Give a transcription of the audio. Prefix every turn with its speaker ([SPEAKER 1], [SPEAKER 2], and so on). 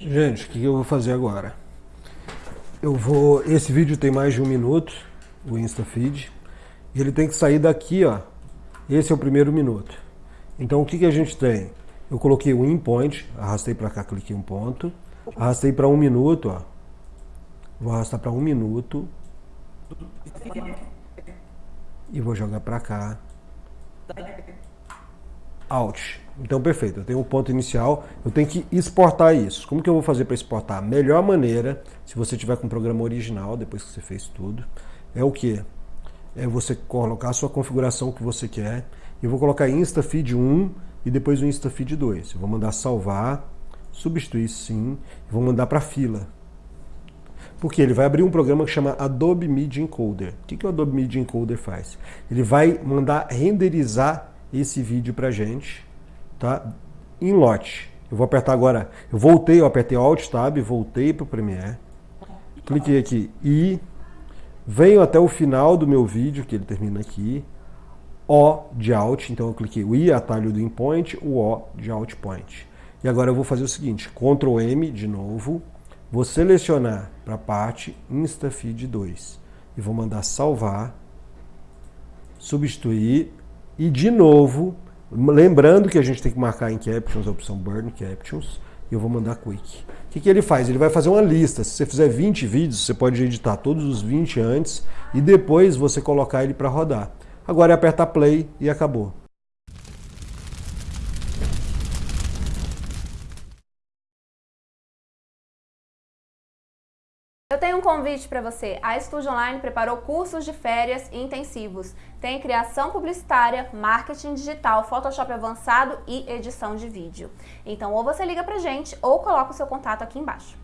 [SPEAKER 1] Gente, o que eu vou fazer agora? Eu vou... Esse vídeo tem mais de um minuto, o InstaFeed, e ele tem que sair daqui, ó. Esse é o primeiro minuto. Então o que, que a gente tem? Eu coloquei o in point, arrastei para cá, cliquei um ponto, arrastei para um minuto, ó. Vou arrastar para um minuto. E vou jogar para cá. Alt. Então, perfeito. Eu tenho um ponto inicial, eu tenho que exportar isso. Como que eu vou fazer para exportar? A melhor maneira, se você tiver com o programa original, depois que você fez tudo, é o que? É você colocar a sua configuração que você quer. Eu vou colocar InstaFeed 1 e depois o InstaFeed 2. Eu vou mandar salvar, substituir sim, vou mandar para fila. Porque ele vai abrir um programa que chama Adobe Media Encoder. O que, que o Adobe Media Encoder faz? Ele vai mandar renderizar esse vídeo pra gente, tá? Em lote. Eu vou apertar agora, eu voltei, eu apertei Alt Tab, voltei para o Premiere, cliquei aqui e venho até o final do meu vídeo, que ele termina aqui, O de Alt, então eu cliquei o I, atalho do InPoint, o O de Alt Point. E agora eu vou fazer o seguinte, Ctrl M de novo, vou selecionar para a parte InstaFeed 2 e vou mandar salvar, substituir e de novo, lembrando que a gente tem que marcar em Captions a opção Burn Captions, eu vou mandar Quick. O que, que ele faz? Ele vai fazer uma lista. Se você fizer 20 vídeos, você pode editar todos os 20 antes e depois você colocar ele para rodar. Agora é apertar Play e acabou.
[SPEAKER 2] Eu tenho um convite para você. A Estúdio Online preparou cursos de férias intensivos. Tem criação publicitária, marketing digital, Photoshop avançado e edição de vídeo. Então ou você liga pra gente ou coloca o seu contato aqui embaixo.